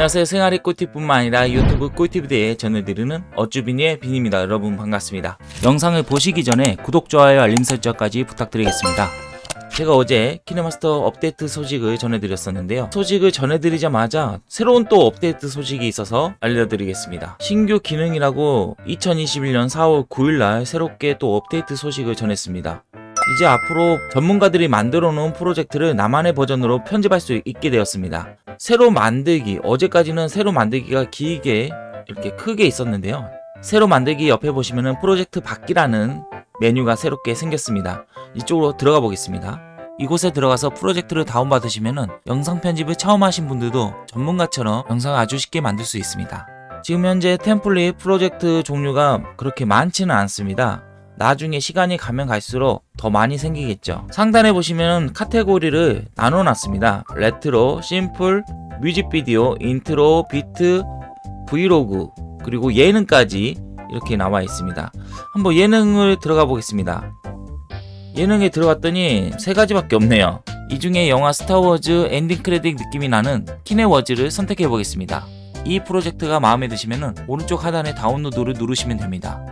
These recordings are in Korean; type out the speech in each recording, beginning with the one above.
안녕하세요. 생활의 꿀팁뿐만 아니라 유튜브 꿀팁에 대해 전해드리는 어쭈비니의 빈입니다. 여러분 반갑습니다. 영상을 보시기 전에 구독, 좋아요, 알림 설정까지 부탁드리겠습니다. 제가 어제 키네마스터 업데이트 소식을 전해드렸었는데요. 소식을 전해드리자마자 새로운 또 업데이트 소식이 있어서 알려드리겠습니다. 신규 기능이라고 2021년 4월 9일날 새롭게 또 업데이트 소식을 전했습니다. 이제 앞으로 전문가들이 만들어 놓은 프로젝트를 나만의 버전으로 편집할 수 있게 되었습니다. 새로 만들기, 어제까지는 새로 만들기가 길게 이렇게 크게 있었는데요. 새로 만들기 옆에 보시면은 프로젝트 받기라는 메뉴가 새롭게 생겼습니다. 이쪽으로 들어가 보겠습니다. 이곳에 들어가서 프로젝트를 다운받으시면은 영상 편집을 처음 하신 분들도 전문가처럼 영상을 아주 쉽게 만들 수 있습니다. 지금 현재 template 프로젝트 종류가 그렇게 많지는 않습니다. 나중에 시간이 가면 갈수록 더 많이 생기겠죠. 상단에 보시면 카테고리를 나눠 놨습니다. retro, simple, 뮤직비디오, 인트로, 비트, 브이로그 그리고 예능까지 이렇게 나와 있습니다. 한번 예능을 들어가 보겠습니다. 예능에 들어갔더니 세 가지밖에 없네요. 이 중에 영화 스타워즈 ending credit 느낌이 나는 키네워즈를 선택해 보겠습니다. 이 프로젝트가 마음에 드시면 오른쪽 하단에 다운로드를 누르시면 됩니다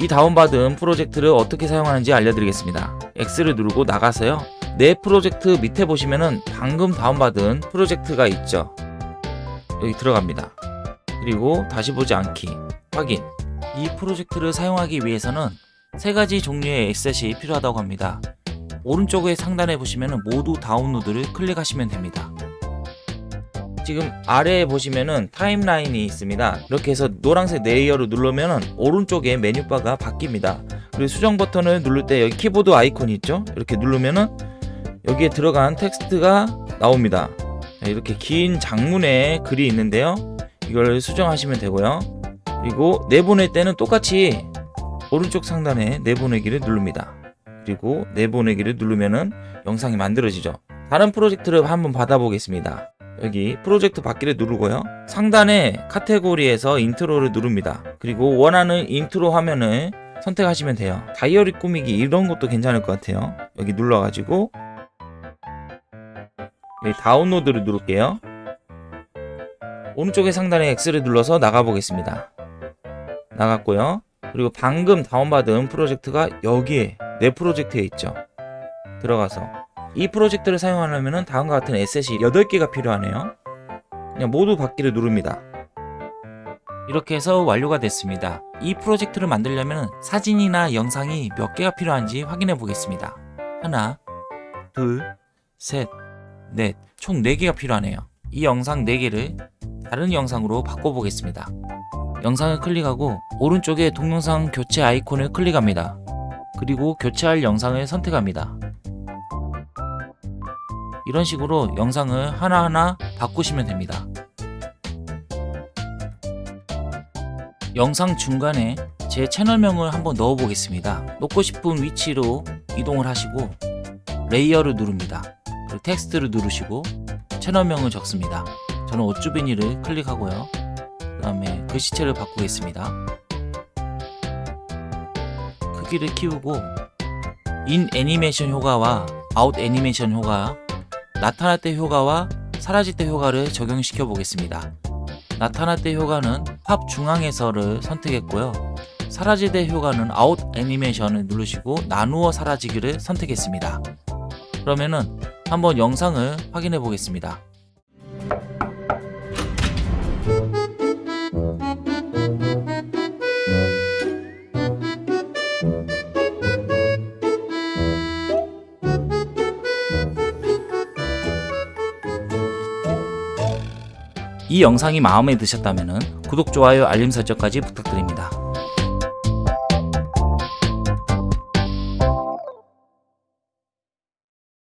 이 다운받은 프로젝트를 어떻게 사용하는지 알려드리겠습니다. X를 누르고 나가서요. 내 프로젝트 밑에 보시면은 방금 다운받은 프로젝트가 있죠. 여기 들어갑니다. 그리고 다시 보지 않기 확인 이 프로젝트를 사용하기 위해서는 세 가지 종류의 에셋이 필요하다고 합니다. 오른쪽의 상단에 보시면 모두 다운로드를 클릭하시면 됩니다. 지금 아래에 보시면은 timeline이 있습니다. 이렇게 해서 노란색 layer를 누르면 오른쪽에 메뉴바가 바뀝니다. 그리고 수정 버튼을 누를 때 여기 키보드 아이콘이 있죠? 이렇게 누르면은 여기에 들어간 텍스트가 나옵니다. 이렇게 긴 장문의 글이 있는데요. 이걸 수정하시면 되고요. 그리고 내보낼 때는 똑같이 오른쪽 상단에 내보내기를 누릅니다. 그리고 내보내기를 누르면은 영상이 만들어지죠. 다른 프로젝트를 한번 받아보겠습니다 여기 프로젝트 받기를 누르고요. 상단에 카테고리에서 intro를 누릅니다. 그리고 원하는 인트로 화면을 선택하시면 돼요. 다이어리 꾸미기 이런 것도 괜찮을 것 같아요. 여기 눌러가지고 여기 다운로드를 누를게요. 오른쪽에 상단에 X를 눌러서 나가보겠습니다. 나갔고요. 그리고 방금 다운받은 프로젝트가 여기에 내 프로젝트에 있죠. 들어가서 이 프로젝트를 사용하려면 다음과 같은 에셋이 8개가 필요하네요. 그냥 모두 받기를 누릅니다. 이렇게 해서 완료가 됐습니다. 이 프로젝트를 만들려면 사진이나 영상이 몇 개가 필요한지 확인해 보겠습니다. 하나 둘셋넷총 4개가 필요하네요. 이 영상 4개를 다른 영상으로 바꿔보겠습니다. 영상을 클릭하고 오른쪽에 동영상 교체 아이콘을 클릭합니다. 그리고 교체할 영상을 선택합니다 이런 식으로 영상을 하나하나 바꾸시면 됩니다. 영상 중간에 제 채널명을 한번 넣어 보겠습니다. 놓고 싶은 위치로 이동을 하시고 layer를 누릅니다. 그리고 텍스트를 누르시고 채널명을 적습니다. 저는 어쭈비니를 클릭하고요. 그 다음에 글씨체를 바꾸겠습니다. 크기를 키우고 in 애니메이션 효과와 아웃 애니메이션 효과 나타날 때 효과와 사라질 때 효과를 적용시켜 보겠습니다. 나타날 때 효과는 팝 중앙에서를 선택했고요. 사라질 때 효과는 아웃 애니메이션을 누르시고 나누어 사라지기를 선택했습니다. 그러면은 한번 영상을 확인해 보겠습니다. 이 영상이 마음에 드셨다면 구독, 좋아요, 알림 설정까지 부탁드립니다.